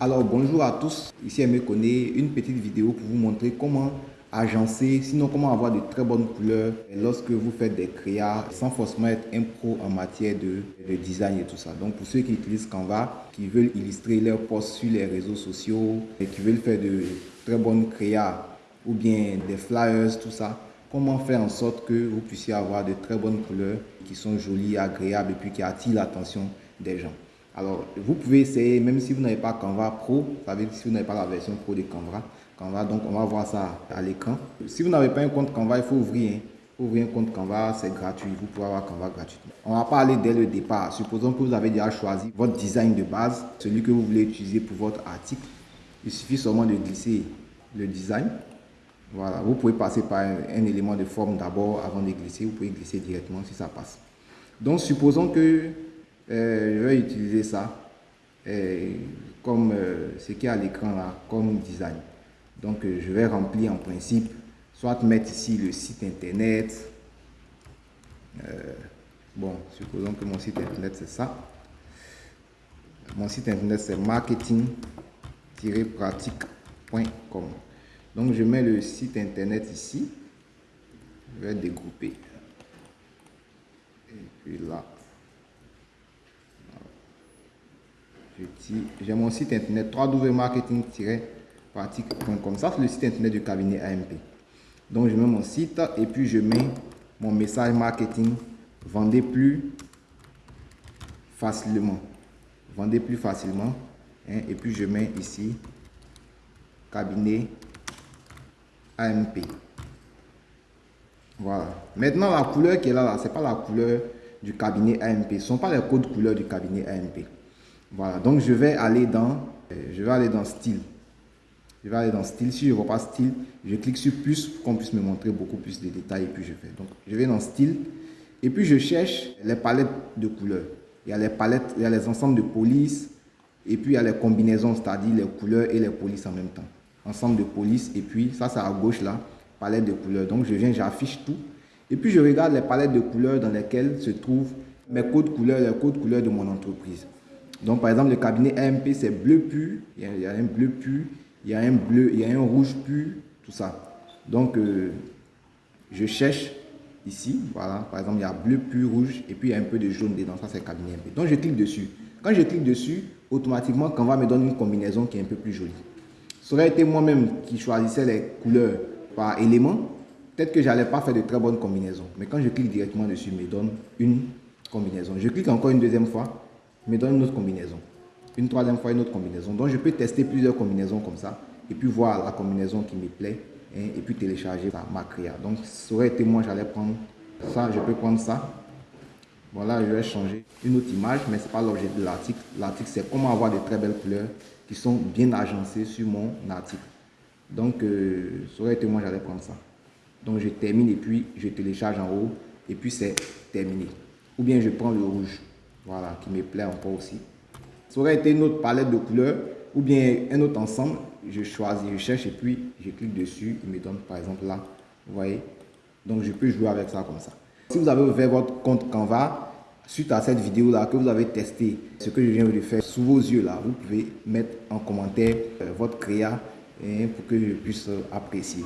Alors bonjour à tous, ici Aimé connaît une petite vidéo pour vous montrer comment agencer, sinon comment avoir de très bonnes couleurs lorsque vous faites des créas sans forcément être un pro en matière de, design et tout ça. Donc pour ceux qui utilisent Canva, qui veulent illustrer leurs posts sur les réseaux sociaux et qui veulent faire de très bonnes créas ou bien des flyers, tout ça, comment faire en sorte que vous puissiez avoir de très bonnes couleurs qui sont jolies, agréables et puis qui attirent l'attention des gens? Alors, vous pouvez essayer, même si vous n'avez pas Canva Pro, ça veut dire si vous n'avez pas la version Pro de Canva, Canva, donc on va voir ça à l'écran. Si vous n'avez pas un compte Canva, il faut ouvrir. Hein. ouvrir un compte Canva, c'est gratuit. Vous pouvez avoir Canva gratuitement. On va pas aller dès le départ. Supposons que vous avez déjà choisi votre design de base, celui que vous voulez utiliser pour votre article. Il suffit seulement de glisser le design. Voilà, vous pouvez passer par un, élément de forme d'abord avant de glisser. Vous pouvez glisser directement si ça passe. Donc, supposons que je vais utiliser ça euh, comme euh, ce qui est à l'écran là, comme design. Donc je vais remplir en principe, soit mettre ici le site internet. bon, supposons que mon site internet c'est ça. Mon site internet c'est marketing-pratique.com. Donc je mets le site internet ici. Je vais dégrouper. Et puis là, j'ai mon site internet www.marketing-pratique.com. Ça, c'est le site internet du cabinet AMP. Donc, je mets mon site et puis je mets mon message marketing. Vendez plus facilement. Vendez plus facilement. Hein, et puis, je mets ici cabinet AMP. Voilà. Maintenant, la couleur qui est là, là ce n'est pas la couleur du cabinet AMP. Ce ne sont pas les codes couleurs du cabinet AMP. Voilà, donc je vais aller dans, euh, je vais aller dans style. Je vais aller dans style. Si je ne vois pas style, je clique sur plus pour qu'on puisse me montrer beaucoup plus de détails et puis je fais. Donc je vais dans style et puis je cherche les palettes de couleurs. Il y a les palettes, il y a les ensembles de polices et puis il y a les combinaisons, c'est-à-dire les couleurs et les polices en même temps. Ensemble de polices et puis ça c'est à gauche là, palette de couleurs. Donc je viens, j'affiche tout et puis je regarde les palettes de couleurs dans lesquelles se trouvent mes codes couleurs, les codes couleurs de mon entreprise. Donc, par exemple, le cabinet AMP, c'est bleu pur. Il y, a, un bleu pur, il y a un bleu, il y a un rouge pur, tout ça. Donc, euh, je cherche ici, voilà, par exemple, il y a bleu pur, rouge, et puis il y a un peu de jaune dedans, ça c'est cabinet AMP. Donc, je clique dessus. Quand je clique dessus, automatiquement, Canva me donne une combinaison qui est un peu plus jolie. Ça aurait été moi-même qui choisissais les couleurs par élément, peut-être que je n'allais pas faire de très bonnes combinaisons. Mais quand je clique directement dessus, il me donne une combinaison. Je clique encore une deuxième fois, me donne une autre combinaison. Une troisième fois, une autre combinaison. Donc, je peux tester plusieurs combinaisons comme ça et puis voir la combinaison qui me plaît hein, et puis télécharger ma créa. Donc, ça aurait été moi, j'allais prendre ça, je peux prendre ça. Voilà, je vais changer une autre image, mais ce n'est pas l'objet de l'article. L'article, c'est comment avoir de très belles couleurs qui sont bien agencées sur mon article. Donc, euh, ça aurait été moi, j'allais prendre ça. Donc, je termine et puis je télécharge en haut et puis c'est terminé. Ou bien je prends le rouge. Voilà, qui me plaît encore aussi. Ça aurait été une autre palette de couleurs ou bien un autre ensemble. Je choisis, je cherche et puis je clique dessus. Il me donne par exemple là. Vous voyez? Donc je peux jouer avec ça comme ça. Si vous avez ouvert votre compte Canva, suite à cette vidéo là que vous avez testé ce que je viens de faire sous vos yeux là, vous pouvez mettre en commentaire euh, votre créa hein, pour que je puisse apprécier.